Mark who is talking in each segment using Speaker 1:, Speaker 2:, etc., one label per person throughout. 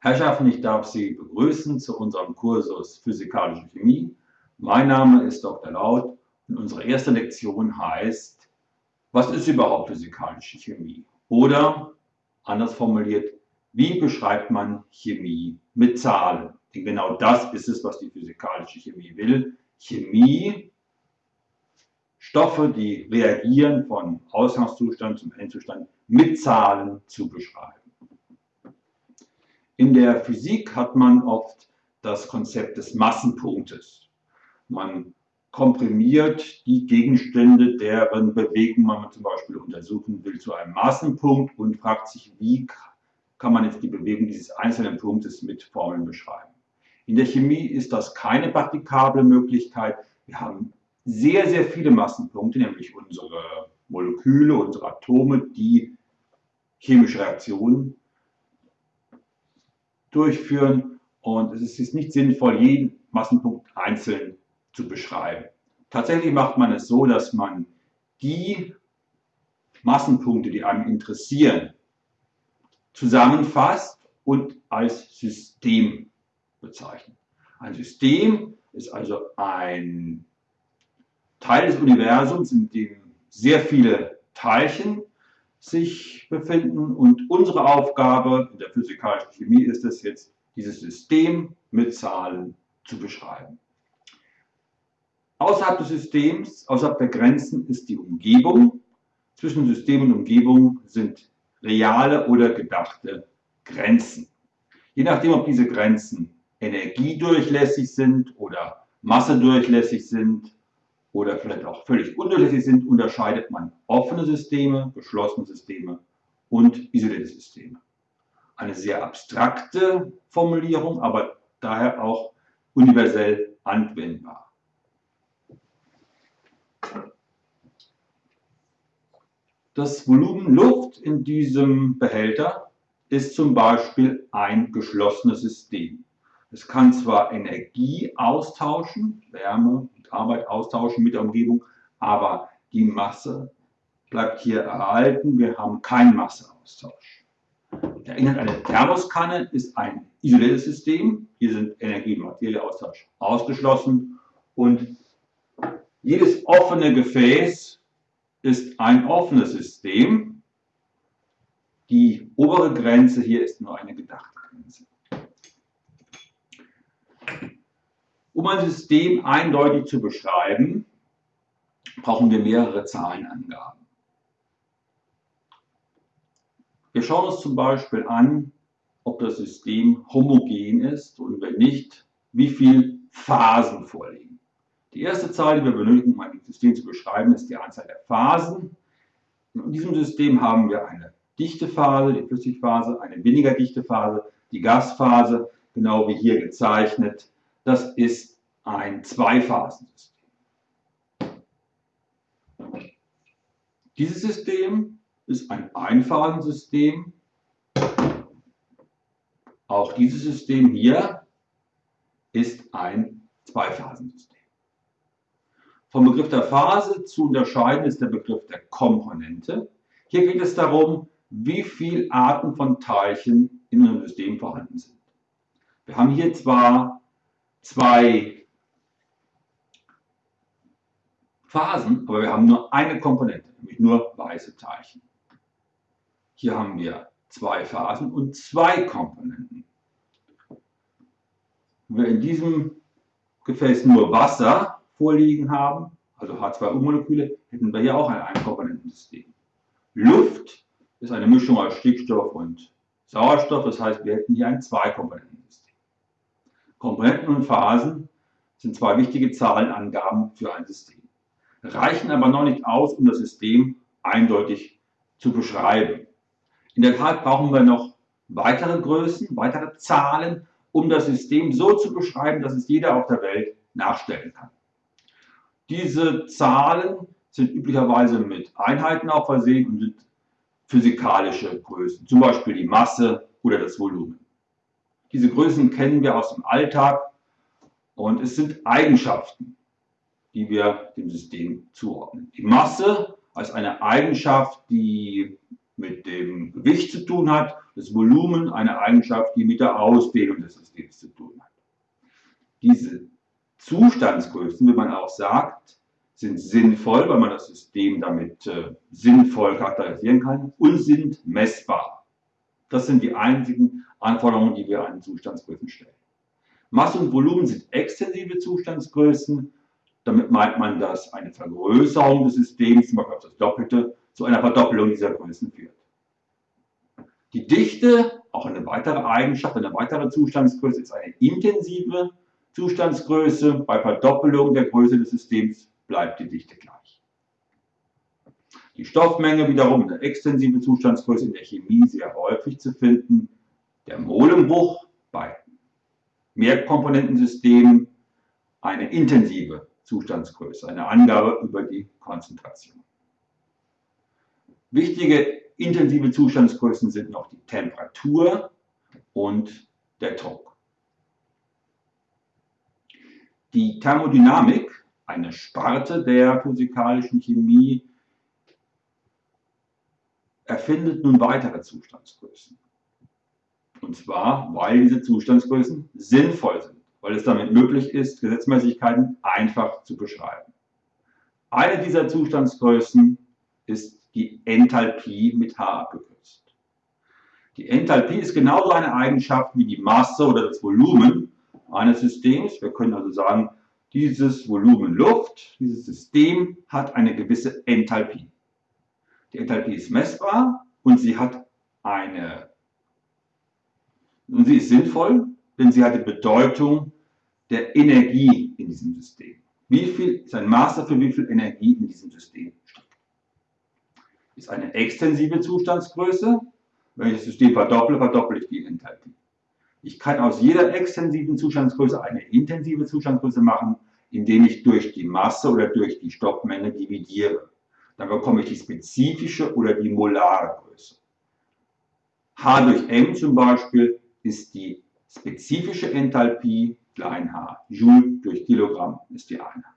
Speaker 1: Herrschaften, ich darf Sie begrüßen zu unserem Kursus Physikalische Chemie. Mein Name ist Dr. Laut und unsere erste Lektion heißt, was ist überhaupt physikalische Chemie? Oder, anders formuliert, wie beschreibt man Chemie mit Zahlen? Denn genau das ist es, was die physikalische Chemie will. Chemie, Stoffe, die reagieren von Ausgangszustand zum Endzustand, mit Zahlen zu beschreiben. In der Physik hat man oft das Konzept des Massenpunktes. Man komprimiert die Gegenstände, deren Bewegung man zum Beispiel untersuchen will, zu einem Massenpunkt und fragt sich, wie kann man jetzt die Bewegung dieses einzelnen Punktes mit Formeln beschreiben. In der Chemie ist das keine praktikable Möglichkeit. Wir haben sehr, sehr viele Massenpunkte, nämlich unsere Moleküle, unsere Atome, die chemische Reaktionen durchführen. Und es ist nicht sinnvoll, jeden Massenpunkt einzeln zu beschreiben. Tatsächlich macht man es so, dass man die Massenpunkte, die einem interessieren, zusammenfasst und als System bezeichnet. Ein System ist also ein Teil des Universums, in dem sehr viele Teilchen sich befinden und unsere Aufgabe in der physikalischen Chemie ist es jetzt, dieses System mit Zahlen zu beschreiben. Außerhalb des Systems, außerhalb der Grenzen ist die Umgebung. Zwischen System und Umgebung sind reale oder gedachte Grenzen. Je nachdem, ob diese Grenzen energiedurchlässig sind oder massedurchlässig sind oder vielleicht auch völlig undurchlässig sind, unterscheidet man offene Systeme, geschlossene Systeme und isolierte Systeme. Eine sehr abstrakte Formulierung, aber daher auch universell anwendbar. Das Volumen Luft in diesem Behälter ist zum Beispiel ein geschlossenes System. Es kann zwar Energie austauschen, Wärme und Arbeit austauschen mit der Umgebung, aber die Masse bleibt hier erhalten. Wir haben keinen Masseaustausch. Der Inhalt einer Thermoskanne ist ein isoliertes System. Hier sind Energie- und Materieaustausch ausgeschlossen. Und jedes offene Gefäß ist ein offenes System. Die obere Grenze hier ist nur eine gedachte Grenze. Um ein System eindeutig zu beschreiben, brauchen wir mehrere Zahlenangaben. Wir schauen uns zum Beispiel an, ob das System homogen ist und wenn nicht, wie viele Phasen vorliegen. Die erste Zahl, die wir benötigen, um ein System zu beschreiben, ist die Anzahl der Phasen. In diesem System haben wir eine dichte Phase, die Flüssigphase, eine weniger dichte Phase, die Gasphase, genau wie hier gezeichnet das ist ein Zweiphasensystem. Dieses System ist ein Einphasensystem. Auch dieses System hier ist ein Zweiphasensystem. Vom Begriff der Phase zu unterscheiden ist der Begriff der Komponente. Hier geht es darum, wie viele Arten von Teilchen in einem System vorhanden sind. Wir haben hier zwar zwei Phasen, aber wir haben nur eine Komponente, nämlich nur weiße Teilchen. Hier haben wir zwei Phasen und zwei Komponenten. Wenn wir in diesem Gefäß nur Wasser vorliegen haben, also H2O-Moleküle, hätten wir hier auch ein Einkomponentensystem. Luft ist eine Mischung aus Stickstoff und Sauerstoff, das heißt, wir hätten hier ein Zweikomponentensystem. Komponenten und Phasen sind zwei wichtige Zahlenangaben für ein System, reichen aber noch nicht aus, um das System eindeutig zu beschreiben. In der Tat brauchen wir noch weitere Größen, weitere Zahlen, um das System so zu beschreiben, dass es jeder auf der Welt nachstellen kann. Diese Zahlen sind üblicherweise mit Einheiten auch versehen und sind physikalische Größen, zum Beispiel die Masse oder das Volumen. Diese Größen kennen wir aus dem Alltag und es sind Eigenschaften, die wir dem System zuordnen. Die Masse als eine Eigenschaft, die mit dem Gewicht zu tun hat, das Volumen eine Eigenschaft, die mit der Ausdehnung des Systems zu tun hat. Diese Zustandsgrößen, wie man auch sagt, sind sinnvoll, weil man das System damit äh, sinnvoll charakterisieren kann und sind messbar. Das sind die einzigen Anforderungen, die wir an Zustandsgrößen stellen. Masse und Volumen sind extensive Zustandsgrößen. Damit meint man, dass eine Vergrößerung des Systems, zum Beispiel auf das Doppelte, zu einer Verdoppelung dieser Größen führt. Die Dichte, auch eine weitere Eigenschaft, eine weitere Zustandsgröße, ist eine intensive Zustandsgröße. Bei Verdoppelung der Größe des Systems bleibt die Dichte gleich. Die Stoffmenge wiederum eine extensive Zustandsgröße in der Chemie sehr häufig zu finden. Der Molenbruch bei Mehrkomponentensystemen eine intensive Zustandsgröße, eine Angabe über die Konzentration. Wichtige intensive Zustandsgrößen sind noch die Temperatur und der Druck. Die Thermodynamik, eine Sparte der physikalischen Chemie, erfindet nun weitere Zustandsgrößen. Und zwar, weil diese Zustandsgrößen sinnvoll sind, weil es damit möglich ist, Gesetzmäßigkeiten einfach zu beschreiben. Eine dieser Zustandsgrößen ist die Enthalpie mit H abgekürzt. Die Enthalpie ist genauso eine Eigenschaft wie die Masse oder das Volumen eines Systems. Wir können also sagen, dieses Volumen Luft, dieses System hat eine gewisse Enthalpie. Die Enthalpie ist messbar und sie hat eine, und sie ist sinnvoll, denn sie hat die Bedeutung der Energie in diesem System. Wie viel ist ein Maß dafür, wie viel Energie in diesem System steckt? ist eine extensive Zustandsgröße. Wenn ich das System verdopple, verdopple ich die Enthalpie. Ich kann aus jeder extensiven Zustandsgröße eine intensive Zustandsgröße machen, indem ich durch die Masse oder durch die Stoffmenge dividiere. Dann bekomme ich die spezifische oder die molare Größe. H durch M zum Beispiel ist die spezifische Enthalpie klein h. Joule durch Kilogramm ist die Einheit.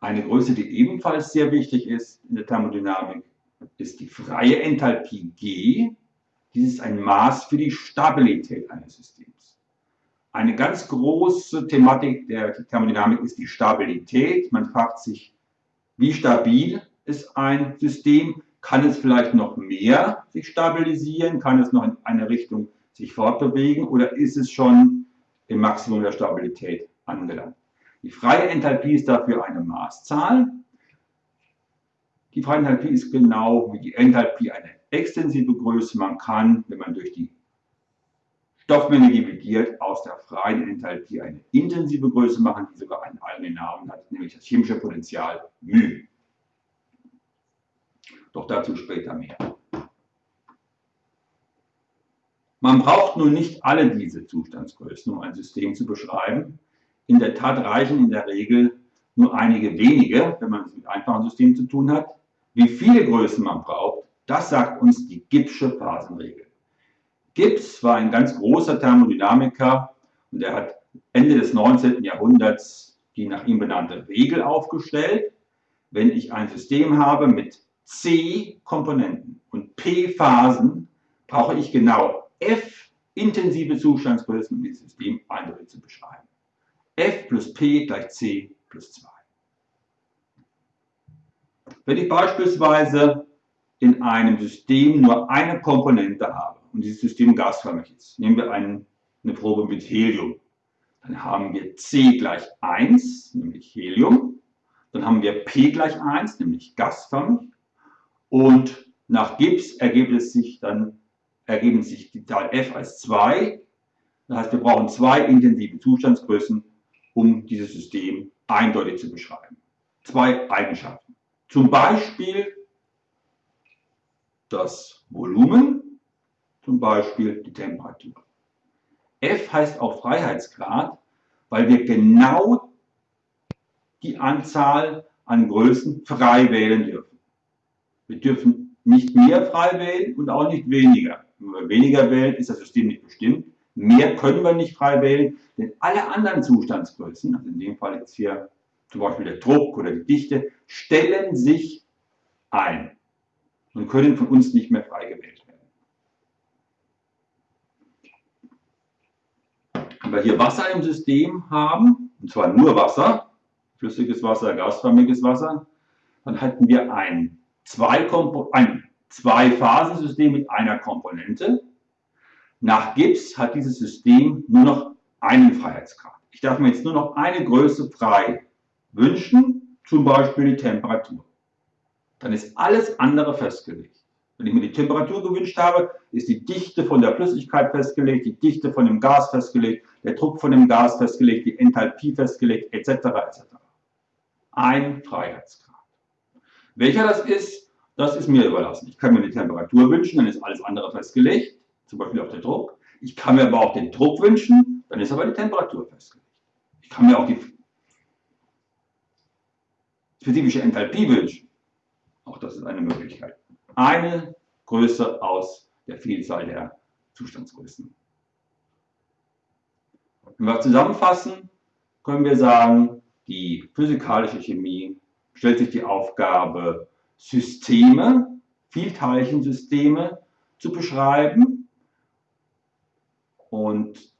Speaker 1: Eine Größe, die ebenfalls sehr wichtig ist in der Thermodynamik, ist die freie Enthalpie G. Dies ist ein Maß für die Stabilität eines Systems. Eine ganz große Thematik der Thermodynamik ist die Stabilität. Man fragt sich, wie stabil ist ein System? Kann es vielleicht noch mehr sich stabilisieren? Kann es noch in eine Richtung sich fortbewegen? Oder ist es schon im Maximum der Stabilität angelangt? Die freie Enthalpie ist dafür eine Maßzahl. Die freie Enthalpie ist genau wie die Enthalpie eine extensive Größe. Man kann, wenn man durch die Stoffmenge dividiert, aus der freien Enthalpie eine intensive Größe machen, die sogar einen eigenen Namen hat, nämlich das chemische Potential μ. Doch dazu später mehr. Man braucht nun nicht alle diese Zustandsgrößen, um ein System zu beschreiben. In der Tat reichen in der Regel nur einige wenige, wenn man es mit einfachen Systemen zu tun hat. Wie viele Größen man braucht, das sagt uns die Gibbsche Phasenregel. Gibbs war ein ganz großer Thermodynamiker und er hat Ende des 19. Jahrhunderts die nach ihm benannte Regel aufgestellt. Wenn ich ein System habe mit C Komponenten und P Phasen, brauche ich genau F intensive Zustandsgrößen, um dieses System eindeutig zu beschreiben f plus p gleich c plus 2. Wenn ich beispielsweise in einem System nur eine Komponente habe und dieses System gasförmig ist, nehmen wir einen, eine Probe mit Helium, dann haben wir C gleich 1, nämlich Helium, dann haben wir P gleich 1, nämlich gasförmig. Und nach Gibbs ergibt es sich dann, ergeben sich die Zahl F als 2, das heißt wir brauchen zwei intensive Zustandsgrößen um dieses System eindeutig zu beschreiben. Zwei Eigenschaften. Zum Beispiel das Volumen, zum Beispiel die Temperatur. F heißt auch Freiheitsgrad, weil wir genau die Anzahl an Größen frei wählen dürfen. Wir dürfen nicht mehr frei wählen und auch nicht weniger. Wenn wir weniger wählen, ist das System nicht bestimmt. Mehr können wir nicht frei wählen, denn alle anderen Zustandsgrößen, also in dem Fall jetzt hier zum Beispiel der Druck oder die Dichte, stellen sich ein. und können von uns nicht mehr frei gewählt werden. Wenn wir hier Wasser im System haben, und zwar nur Wasser, flüssiges Wasser, gasförmiges Wasser, dann hätten wir ein, zwei ein Zwei-Phasen-System mit einer Komponente. Nach Gibbs hat dieses System nur noch einen Freiheitsgrad. Ich darf mir jetzt nur noch eine Größe frei wünschen, zum Beispiel die Temperatur. Dann ist alles andere festgelegt. Wenn ich mir die Temperatur gewünscht habe, ist die Dichte von der Flüssigkeit festgelegt, die Dichte von dem Gas festgelegt, der Druck von dem Gas festgelegt, die Enthalpie festgelegt, etc. etc. Ein Freiheitsgrad. Welcher das ist, das ist mir überlassen. Ich kann mir die Temperatur wünschen, dann ist alles andere festgelegt, zum Beispiel auch der Druck. Ich kann mir aber auch den Druck wünschen, dann ist aber die Temperatur festgelegt. Ich kann mir auch die spezifische Enthalpie wünschen. Auch das ist eine Möglichkeit. Eine Größe aus der Vielzahl der Zustandsgrößen. Wenn wir zusammenfassen, können wir sagen, die physikalische Chemie stellt sich die Aufgabe, Systeme, Vielteilchensysteme zu beschreiben. Und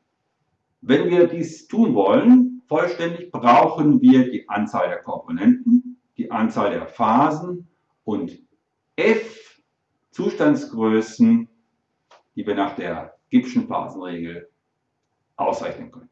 Speaker 1: wenn wir dies tun wollen, vollständig, brauchen wir die Anzahl der Komponenten, die Anzahl der Phasen und f Zustandsgrößen, die wir nach der Gibbschen Phasenregel ausrechnen können.